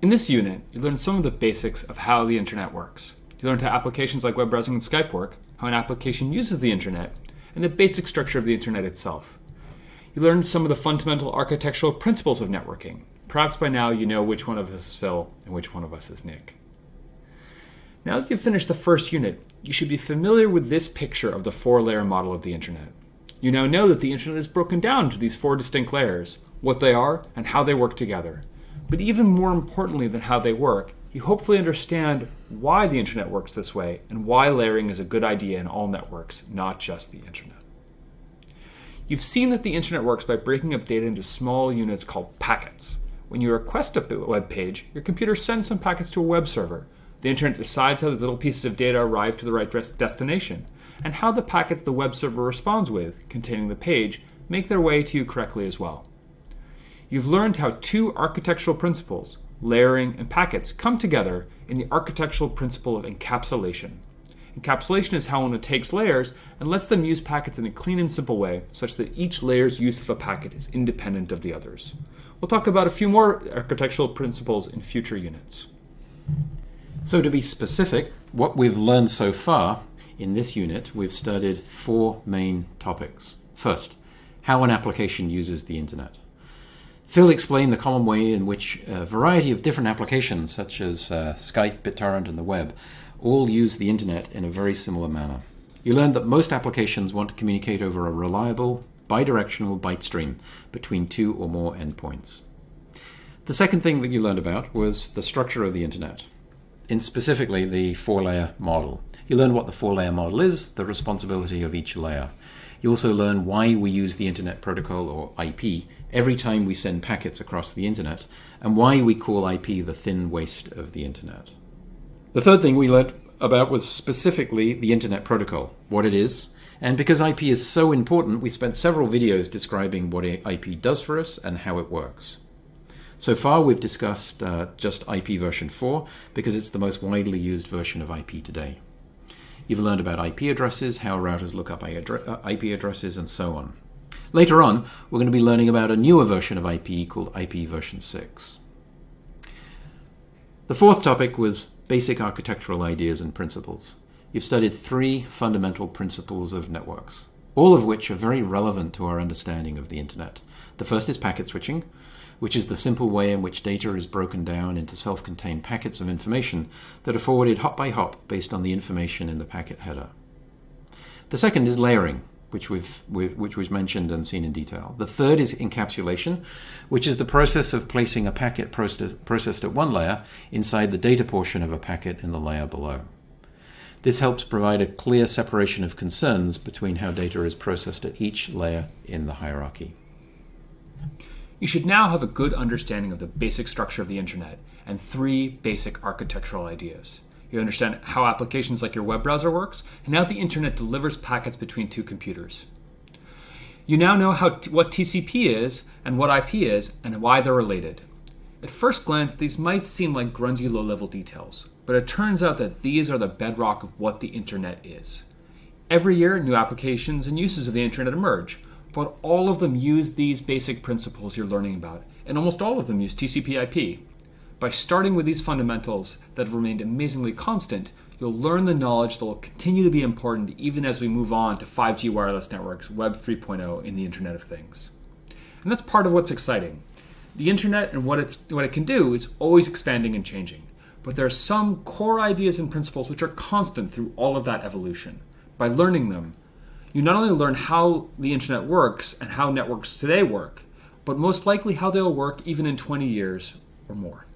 In this unit, you learn some of the basics of how the internet works. You learned how applications like web browsing and Skype work, how an application uses the internet, and the basic structure of the internet itself. You learned some of the fundamental architectural principles of networking. Perhaps by now you know which one of us is Phil and which one of us is Nick. Now that you've finished the first unit, you should be familiar with this picture of the four-layer model of the internet. You now know that the internet is broken down into these four distinct layers, what they are, and how they work together. But even more importantly than how they work, you hopefully understand why the internet works this way and why layering is a good idea in all networks, not just the internet. You've seen that the internet works by breaking up data into small units called packets. When you request a web page, your computer sends some packets to a web server. The internet decides how these little pieces of data arrive to the right destination, and how the packets the web server responds with, containing the page, make their way to you correctly as well you've learned how two architectural principles, layering and packets, come together in the architectural principle of encapsulation. Encapsulation is how one takes layers and lets them use packets in a clean and simple way, such that each layer's use of a packet is independent of the others. We'll talk about a few more architectural principles in future units. So to be specific, what we've learned so far in this unit, we've studied four main topics. First, how an application uses the internet. Phil explained the common way in which a variety of different applications, such as uh, Skype, BitTorrent, and the web, all use the internet in a very similar manner. You learned that most applications want to communicate over a reliable, bidirectional byte stream between two or more endpoints. The second thing that you learned about was the structure of the internet, in specifically the four-layer model. You learned what the four-layer model is, the responsibility of each layer. You also learn why we use the Internet Protocol, or IP, every time we send packets across the Internet, and why we call IP the thin waist of the Internet. The third thing we learned about was specifically the Internet Protocol, what it is, and because IP is so important, we spent several videos describing what IP does for us and how it works. So far, we've discussed uh, just IP version 4 because it's the most widely used version of IP today. You've learned about IP addresses, how routers look up IP uh, addresses, and so on. Later on, we're going to be learning about a newer version of IP called IP version 6. The fourth topic was basic architectural ideas and principles. You've studied three fundamental principles of networks, all of which are very relevant to our understanding of the internet. The first is packet switching, which is the simple way in which data is broken down into self-contained packets of information that are forwarded hop by hop based on the information in the packet header. The second is layering, which we've, we've, which was mentioned and seen in detail. The third is encapsulation, which is the process of placing a packet processed at one layer inside the data portion of a packet in the layer below. This helps provide a clear separation of concerns between how data is processed at each layer in the hierarchy. You should now have a good understanding of the basic structure of the internet and three basic architectural ideas. You understand how applications like your web browser works and how the internet delivers packets between two computers. You now know how what TCP is and what IP is and why they're related. At first glance, these might seem like grungy low-level details, but it turns out that these are the bedrock of what the internet is. Every year, new applications and uses of the internet emerge, but all of them use these basic principles you're learning about, and almost all of them use TCP IP. By starting with these fundamentals that have remained amazingly constant, you'll learn the knowledge that will continue to be important even as we move on to 5G wireless networks, Web 3.0, and the Internet of Things. And that's part of what's exciting. The internet and what, it's, what it can do is always expanding and changing. But there are some core ideas and principles which are constant through all of that evolution. By learning them, you not only learn how the internet works and how networks today work, but most likely how they'll work even in 20 years or more.